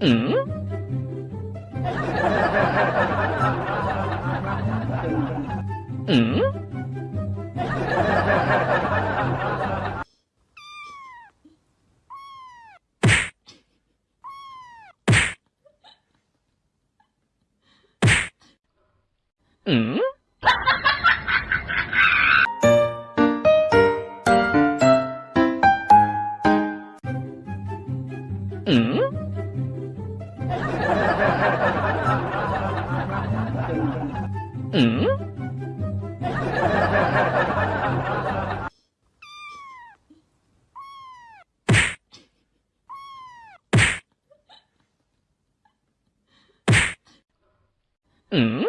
嗯？嗯？嗯？嗯？嗯？嗯？